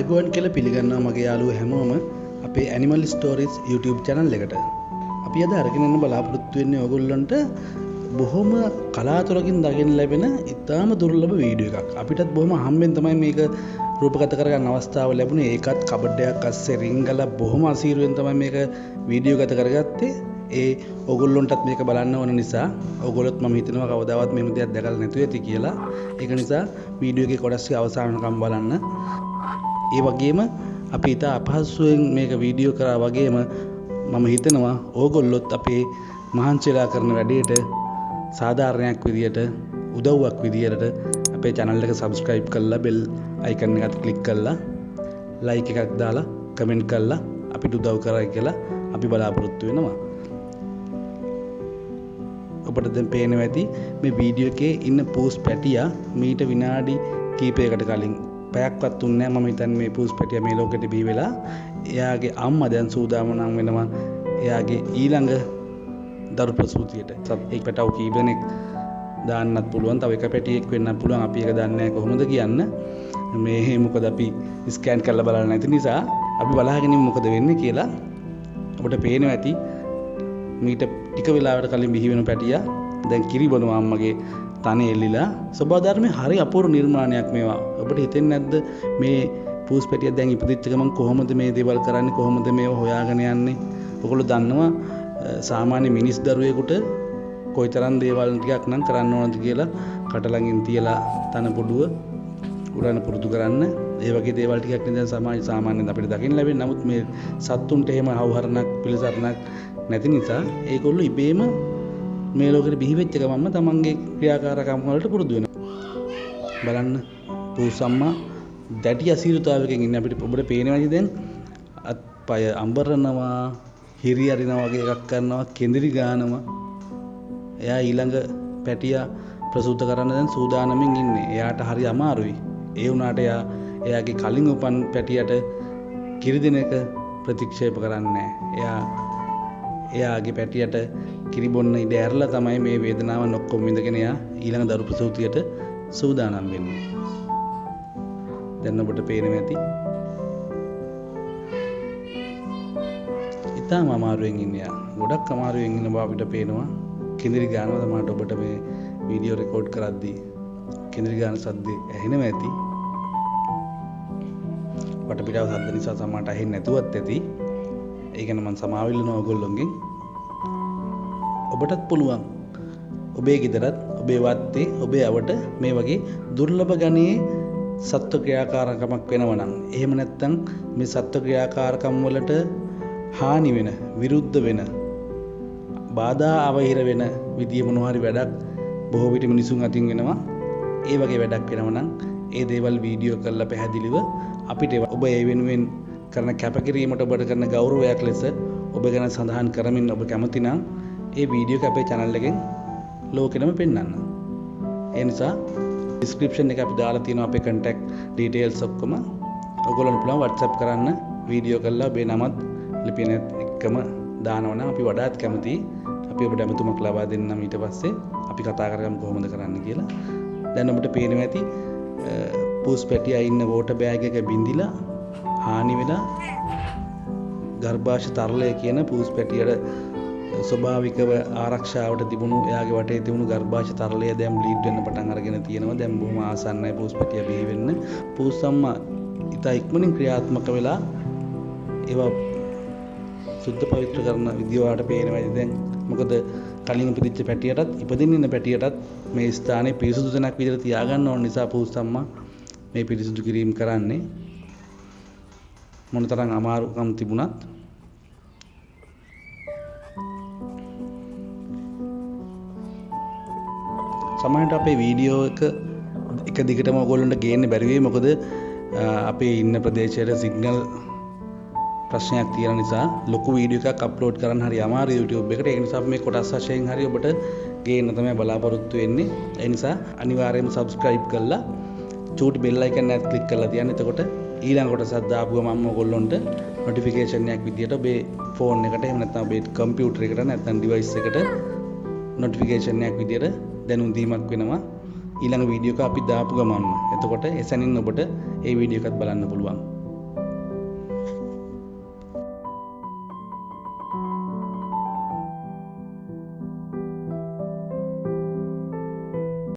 අයිබෝන් කියල පිළිගන්නවා මගේ යාලුව හැමෝම අපේ ඇනිමල් ස්ටෝරිස් YouTube චැනල් එකට. අපි අද අරගෙනන්න බලාපොරොත්තු වෙන්නේ ඔගොල්ලන්ට බොහොම කලාතුරකින් දකින ලැබෙන ඉතාම දුර්ලභ වීඩියෝ එකක්. අපිටත් බොහොම හම්බෙන් තමයි මේක රූපගත කරගන්න අවස්ථාව ලැබුණේ. ඒකත් කබඩ්ඩයක් අස්සේ රිංගල බොහොම අසීරුවෙන් තමයි මේක වීඩියෝ ගත කරගත්තේ. ඒ ඔගොල්ලොන්ටත් මේක බලන්න ඕන නිසා ඔගොලොත් ම හිතනවා කවදාවත් මෙම දෙයක් දැකල් නැතුව ඇති කියලා. එක නිසා වීඩියෝ එක කොඩස්සේ අවසානකම් බලන්න. ඒ වගේම අපි ඉතා අපහස්සුවෙන් මේක වීඩියෝ කරා වගේම මම හිතනවා ඕගොල්ලොත් අපේ මහන්චෙලා කරන වැඩේට සාධාරණයක් විදියට උදව්වක් විදියට අපේ චැනල් එක සබස්ක්‍රයිබ් කල්ලා බෙල් අයිකන්න එකත් කලික් කල්ලා ලයික එකක් දාලා කමෙන්ට් කල්ලා අපිට උදව් කරයි කියලා අපි බලාපොරොත්තු වෙනවා. ඔබට දැන් පේනවා ඇති මේ වීඩියෝ එකේ ඉන්න පූස් පැටියා මීට විනාඩි කීපයකට කලින් පැයක්වත් දුන්නේ නැහැ මම හිතන්නේ මේ පූස් පැටියා මේ ලෝකෙට බිහි වෙලා එයාගේ අම්මා දැන් සූදානම් වෙනවා එයාගේ ඊළඟ දරු ප්‍රසූතියට එක් පැටව් කී දෙනෙක් දාන්නත් පුළුවන්. තව එක පැටියෙක් වෙන්නත් පුළුවන්. අපි ඒක දන්නේ නැහැ කොහොමද කියන්න. මේ මොකද අපි ස්කෑන් කරලා බලන්න නැති නිසා අපි බලාගෙන මොකද වෙන්නේ කියලා ඔබට පේනවා ඇති. මීට ටික වෙලාවට කලින් බිහි වෙන පැටියා දැන් කිරි බොනවා අම්මගේ තන එල්ලිලා ස්වභාවධර්මයේ හරි අපූර්ව නිර්මාණයක් මේවා. ඔබට හිතෙන්නේ නැද්ද මේ පූස් පැටිය දැන් ඉපදිච්ච ගමන් කොහොමද මේ දේවල් කරන්නේ කොහොමද මේව හොයාගෙන යන්නේ? ඔයගොල්ලෝ දන්නවා සාමාන්‍ය මිනිස් දරුවෙකුට කොයිතරම් දේවල් ටිකක් නම් කරන්න ඕනද කියලා කට ළඟින් තියලා තන පොඩුව උඩන පුරුදු කරන්න ඒ වගේ දේවල් ටිකක් නේ දැන් සමාජ සාමාන්‍යයෙන් අපිට දකින්න ලැබෙන්නේ. නමුත් මේ සත්තුන්ට එහෙම හවුහරණක් පිළිසරණක් නැති නිසා ඒගොල්ලෝ ඉබේම මේ ලෝකෙට බිහි වෙච්ච ගමන්ම තමන්ගේ ක්‍රියාකාරකම් වලට පුරුදු වෙනවා. බලන්න පූසම්මා දැඩි අසීරුතාවයකින් ඉන්නේ අපිට ඔබට පේනවාද දැන් අත්පය අඹරනවා හිරි අරිනවා වගේ එකක් කරනවා කෙඳිරි ගානවා. එයා ඊළඟ පැටියා ප්‍රසූත කරන්න දැන් සූදානමින් ඉන්නේ. එයාට හරි අමාරුයි. ඒ වුණාට එයා එයාගේ කලින් උපන් පැටියට කිරි දෙන එක ප්‍රතික්ෂේප කරන්නේ එයා එයාගේ පැටියට කිරිබොන්න ඉඩ ඇරලා තමයි මේ වේදනාව ඔක්කොම විඳගෙන එයා ඊළඟ දරු ප්‍රසූතියට සූදානම් වෙන්නේ. දැන් ඔබට පේනවා ඇති. ඉතාම අමාරුවෙන් ඉන්නේ යා. ගොඩක් අමාරුවෙන් ඉන්න බව අපිට පේනවා. කෙඳිරි ගානවා තමයි ඔබට මේ වීඩියෝ රෙකෝඩ් කරද්දී කෙඳිරි ගාන සද්දේ ඇහෙනවා ඇති. වටපිටාව සද්ද නිසා සමහරට ඇහෙන්නේ නැතුවත් ඇති. ඒ ගැන මම සමාවිල්ලනවා ඔයගොල්ලොන්ගෙන්. ඔබටත් පුළුවන්. ඔබේ ගෙදරත් ඔබේ වත්තේ ඔබේ අවට මේ වගේ දුර්ලභ ගණයේ සත්ව ක්‍රියාකාරකමක් වෙනවා නම් එහෙම නැත්නම් මේ සත්ව ක්‍රියාකාරකම් වලට හානි වෙන විරුද්ධ වෙන බාධා අවහිර වෙන විදිය මොනවා හරි වැඩක් බොහෝ විට මිනිසුන් අතින් වෙනවා ඒ වගේ වැඩක් වෙනවා නම් ඒ දේවල් වීඩියෝ කරලා පැහැදිලිව අපිට ඔබ ඒ වෙනුවෙන් කරන කැපකිරීමට ඔබට කරන ගෞරවයක් ලෙස ඔබ ගැන සඳහන් කරමින් ඔබ කැමති නම් ඒ වීඩියෝ අපේ channel එකෙන් ලෝකෙටම පෙන්වන්න. ඒ නිසා ඩිස්ක්‍රිප්ෂන් එක අපි දාලා තියෙනවා අපේ contact details ඔක්කොම. ඔයගොල්ලන්ට පුළුවන් WhatsApp කරන්න වීඩියෝ කරලා ඔබේ නමත් ලිපිනත් එක්කම දානවනම් අපි වඩාත් කැමතියි. අපි ඔබට ඇමතුමක් ලබා දෙන්නම් ඊට පස්සේ අපි කතා කරගමු කොහොමද කරන්න කියලා. දැන් ඔබට පේනවා ඇති පූස් පැටියා ඉන්න වෝටර් බෑග් එක බින්දිලා හානි වෙලා ගර්භාෂ තරලය කියන පූස් පැටියට ස්වභාවිකව ආරක්ෂාවට තිබුණු එයාගේ වටේ තිබුණු ගර්භාෂ තරලය දැන් බ්ලීඩ් වෙන්න පටන් අරගෙන තියෙනවා. දැන් බොහොම ආසන්නයි පූස් පැටියා බිහි වෙන්න. පූස් අම්මා ඉතා ඉක්මනින් ක්‍රියාත්මක වෙලා ඒවා සුද්ධ පවිත්‍ර කරන විදිය ඔයාලට පේනවා දැන්. මොකද කලින් ඉපදිච්ච පැටියටත් ඉපදින්න ඉන්න පැටියටත් මේ ස්ථානයේ පිරිසුදු තැනක් විදිහට තියාගන්න ඕන නිසා පූස් අම්මා මේ පිරිසුදු කිරීම කරන්නේ. මොනතරම් අමාරුකම් තිබුණත් සමහරට අපේ වීඩියෝ එක එක දිගටම ඔයගොල්ලන්ට ගේන්න බැරි වෙයි. මොකද අපේ ඉන්න ප්‍රදේශයට සිග්නල් ප්‍රශ්නයක් තියෙන නිසා ලොකු වීඩියෝ එකක් අප්ලෝඩ් කරන්න හරි අමාරුයි YouTube එකට. ඒ නිසා මේ කොටස් වශයෙන් හරි ඔබට ගේන්න තමයි බලාපොරොත්තු වෙන්නේ. ඒ නිසා අනිවාර්යයෙන්ම subscribe කරලා චූටි බෙල් අයිකන් එකත් ක්ලික් කරලා තියන්න. එතකොට ඊළඟ කොටසක් දාපු ගමන් ඔයගොල්ලොන්ට නොටිෆිකේෂන් එකක් විදියට ඔබේ ෆෝන් එකට එහෙම නැත්නම් ඔබේ කම්පියුටර් එකට නැත්නම් ඩිවයිස් එකට නොටිෆිකේෂන් එකක් විදියට දැනුම් දීමක් වෙනවා ඊළඟ වීඩියෝ එක අපි දාපු ගමන්ම. එතකොට එසැනින් ඔබට ඒ වීඩියෝ එකත් බලන්න පුළුවන්.